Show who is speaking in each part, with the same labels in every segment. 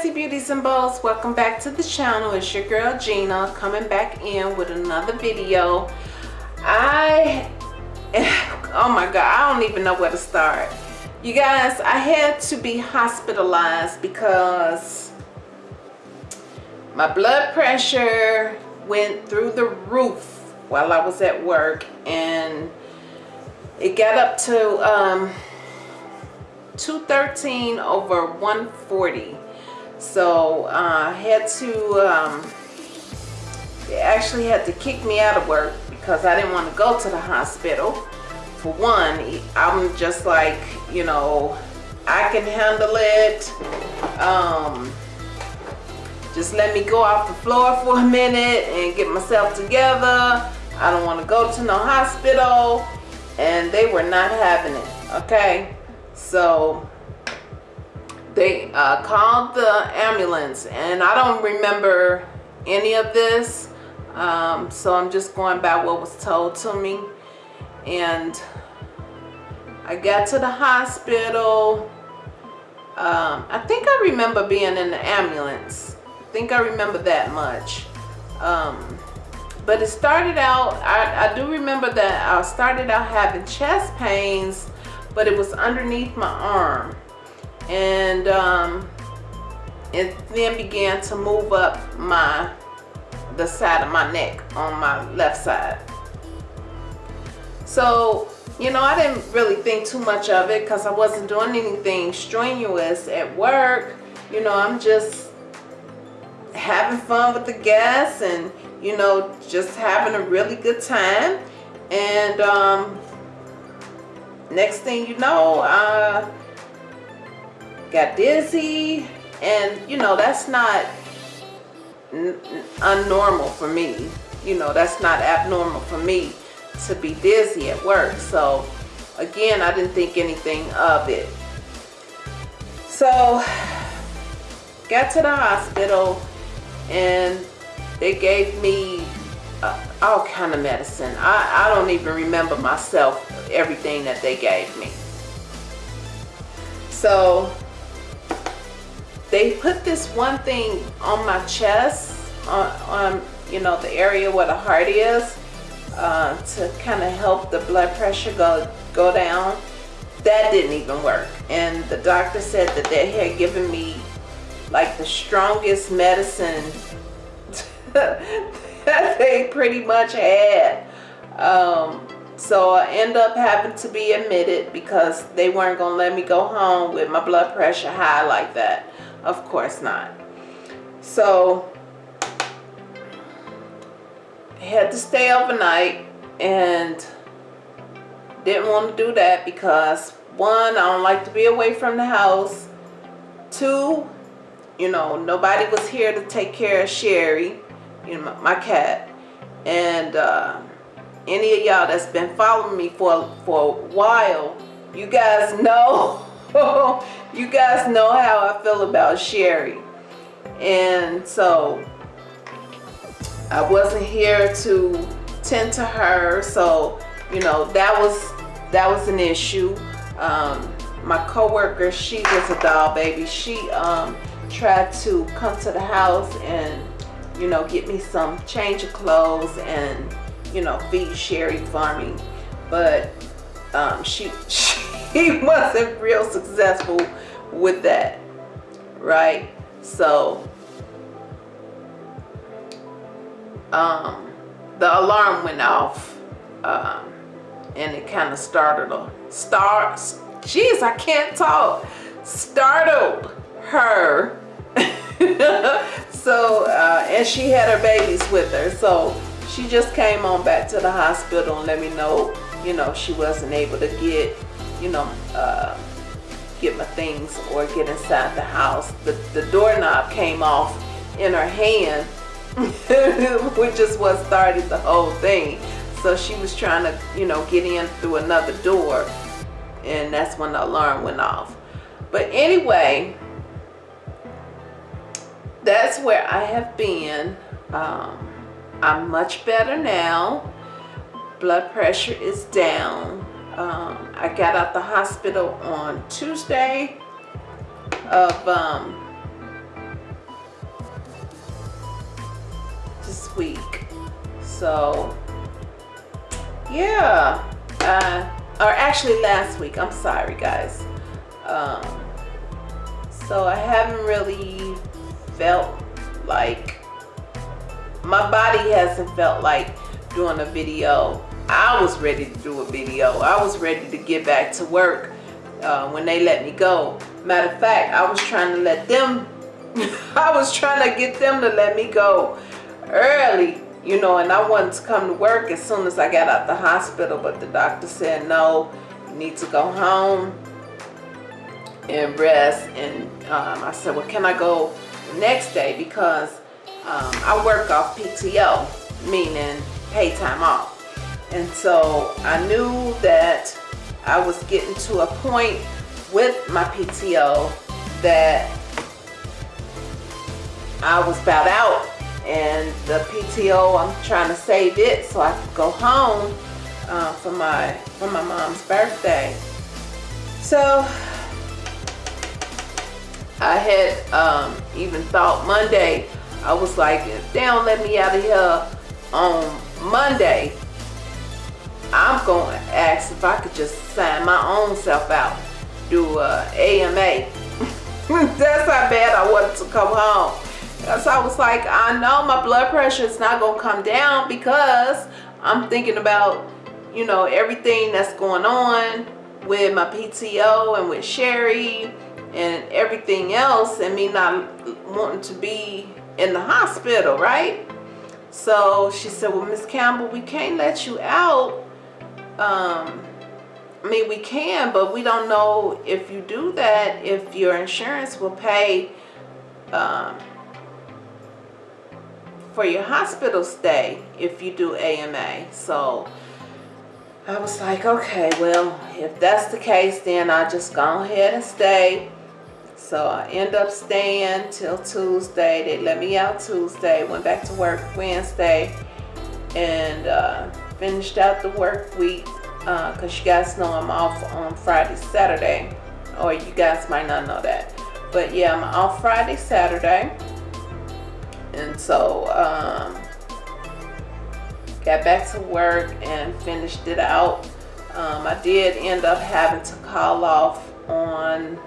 Speaker 1: Fancy beauties and bows welcome back to the channel. It's your girl Gina coming back in with another video. I oh my god I don't even know where to start. You guys I had to be hospitalized because my blood pressure went through the roof while I was at work and it got up to um, 213 over 140 so uh, I had to um, they actually had to kick me out of work because I didn't want to go to the hospital. For one I'm just like you know I can handle it. Um, just let me go off the floor for a minute and get myself together. I don't want to go to no hospital. And they were not having it okay? So they uh, called the ambulance and I don't remember any of this. Um, so I'm just going by what was told to me. And I got to the hospital um, I think I remember being in the ambulance. I think I remember that much. Um, but it started out I, I do remember that I started out having chest pains but it was underneath my arm and um, it then began to move up my the side of my neck on my left side. So you know I didn't really think too much of it because I wasn't doing anything strenuous at work. You know I'm just having fun with the guests and you know just having a really good time. And um, next thing you know uh, got dizzy and you know that's not unnormal for me. You know that's not abnormal for me to be dizzy at work. So again I didn't think anything of it. So got to the hospital and they gave me uh, all kind of medicine. I, I don't even remember myself everything that they gave me. So they put this one thing on my chest on, on you know the area where the heart is uh, to kind of help the blood pressure go go down. That didn't even work. And the doctor said that they had given me like the strongest medicine that they pretty much had. Um, so I end up having to be admitted because they weren't gonna let me go home with my blood pressure high like that of course not. So I had to stay overnight and didn't want to do that because one, I don't like to be away from the house. Two, you know, nobody was here to take care of Sherry, you know, my, cat. And uh, any of y'all that's been following me for, for a while, you guys know you guys know how I feel about Sherry. And so I wasn't here to tend to her. So, you know, that was that was an issue. Um, my coworker, she was a doll baby. She um, tried to come to the house and, you know, get me some change of clothes and, you know, feed Sherry for me. But um, she, she he wasn't real successful with that right? So um the alarm went off um and it kind of startled her. Start jeez i can't talk. Startled her. So uh and she had her babies with her. So she just came on back to the hospital and let me know you know, she wasn't able to get, you know, uh, get my things or get inside the house. The, the doorknob came off in her hand, which is what started the whole thing. So she was trying to, you know, get in through another door and that's when the alarm went off. But anyway, that's where I have been. Um, I'm much better now. Blood pressure is down. Um, I got out the hospital on Tuesday of um, this week. So, yeah. Uh, or actually last week. I'm sorry, guys. Um, so I haven't really felt like my body hasn't felt like doing a video I was ready to do a video. I was ready to get back to work uh, when they let me go. Matter of fact I was trying to let them I was trying to get them to let me go early you know and I wanted to come to work as soon as I got out the hospital but the doctor said no you need to go home and rest. And um, I said well can I go next day? Because um, I work off PTO, meaning pay time off. And so I knew that I was getting to a point with my PTO that I was about out. And the PTO I'm trying to save it so I could go home uh, for my for my mom's birthday. So I had um, even thought Monday, I was like, if they don't let me out of here on Monday, To ask if I could just sign my own self out, do a AMA. That's how bad I wanted to come home. So I was like, I know my blood pressure is not to come down because I'm thinking about, you know, everything that's going on with my PTO and with Sherry and everything else and me not wanting to be in the hospital, right? So she said, well, Miss Campbell, we can't let you out. Um, I mean, we can, but we don't know if you do that, if your insurance will pay um, for your hospital stay if you do AMA. So I was like, okay, well, if that's the case, then I'll just go ahead and stay. So I end up staying till Tuesday. They let me out Tuesday, went back to work Wednesday, and uh, finished out the work week because uh, you guys know I'm off on Friday, Saturday, or you guys might not know that. But yeah, I'm off Friday, Saturday, and so um, got back to work and finished it out. Um, I did end up having to call off on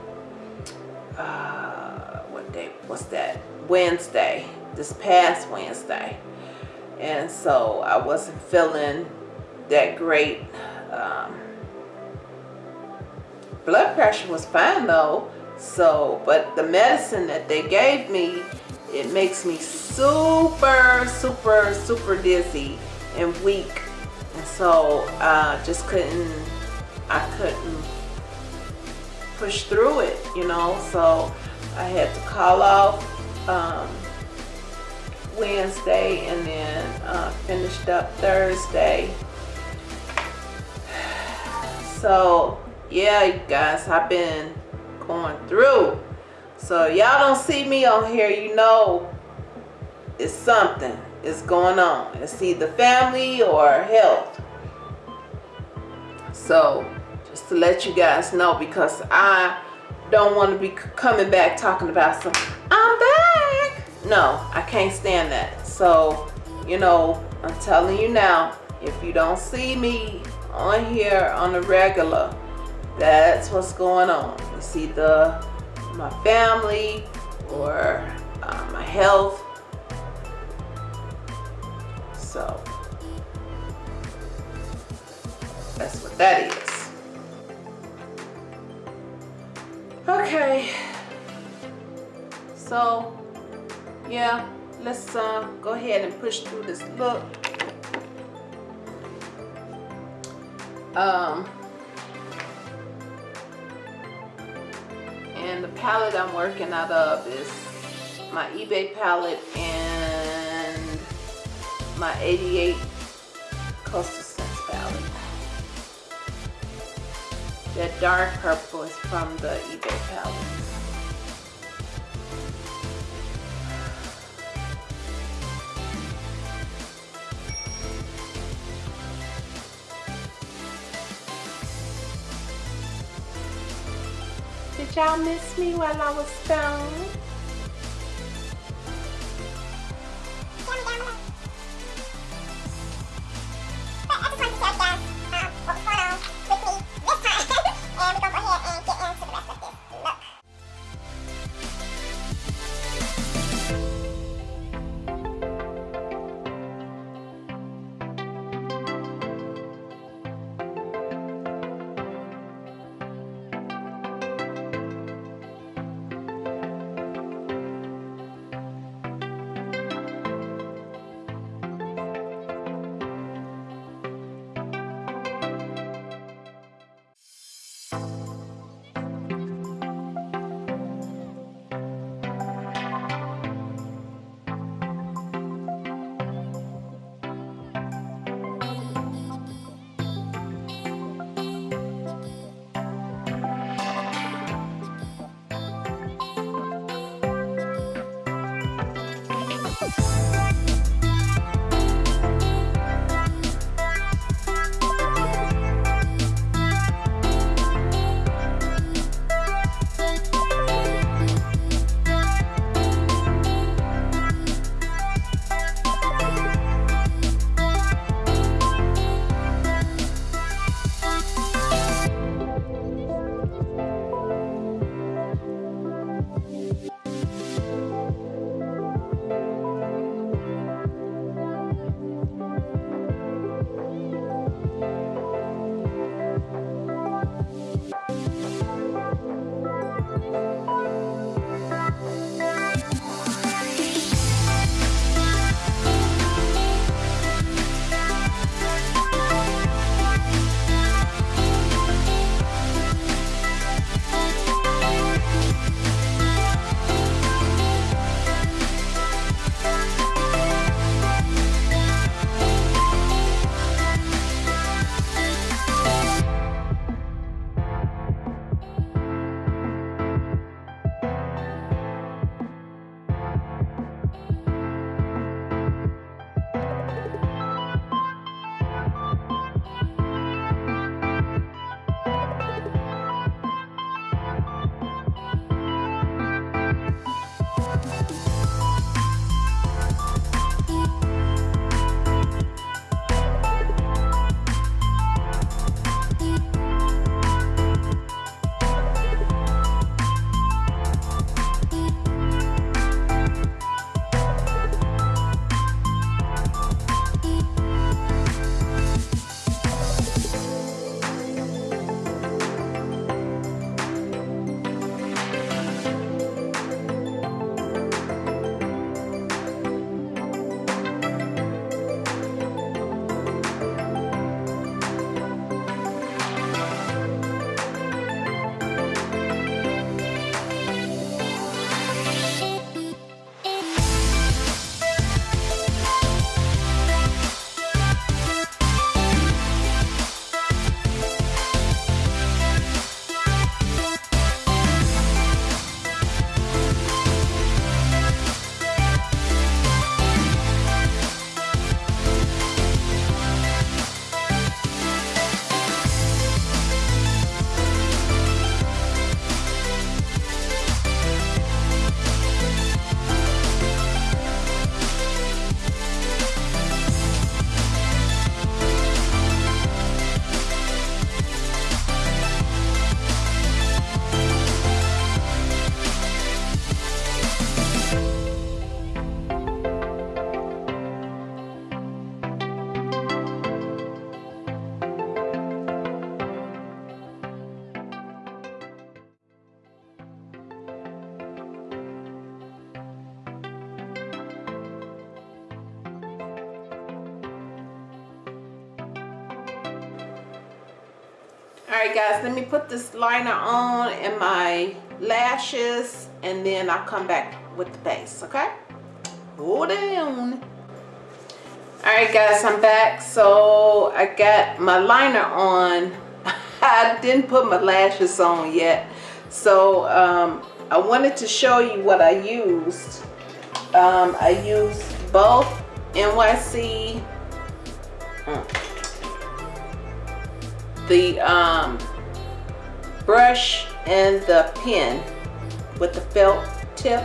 Speaker 1: uh, what day was that? Wednesday, this past Wednesday. And so I wasn't feeling that great. Um, blood pressure was fine though. So, but the medicine that they gave me, it makes me super, super, super dizzy and weak. And so I uh, just couldn't, I couldn't push through it, you know. So I had to call off um, Wednesday and then uh, finished up Thursday. So yeah, you guys, I've been going through. So y'all don't see me on here, you know it's something is going on. It's either family or health. So just to let you guys know because I don't want to be coming back talking about some I'm back no I can't stand that. So you know I'm telling you now if you don't see me on here on the regular that's what's going on. It's either my family or uh, my health. So that's what that is. Okay. So, yeah, let's uh, go ahead and push through this look. Um, and the palette I'm working out of is my eBay palette and my 88 Coastal Scents palette. That dark purple is from the eBay palette. Y'all miss me while I was gone? All right, guys, let me put this liner on and my lashes, and then I'll come back with the base, okay? Hold on. All right, guys, I'm back. So I got my liner on. I didn't put my lashes on yet. So um, I wanted to show you what I used. Um, I used both NYC mm, the um, brush and the pen with the felt tip.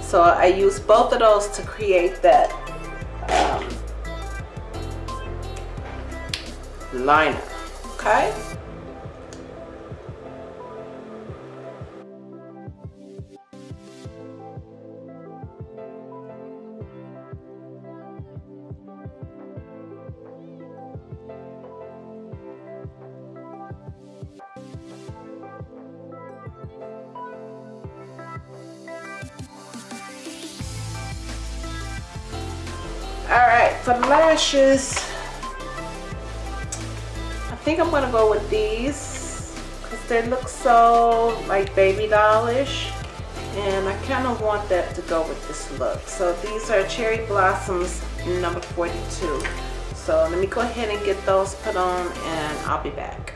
Speaker 1: So I use both of those to create that um, liner, okay? For the lashes. I think I'm gonna go with these because they look so like baby dollish. And I kind of want that to go with this look. So these are cherry blossoms number 42 so let me go ahead and get those put on and I'll be back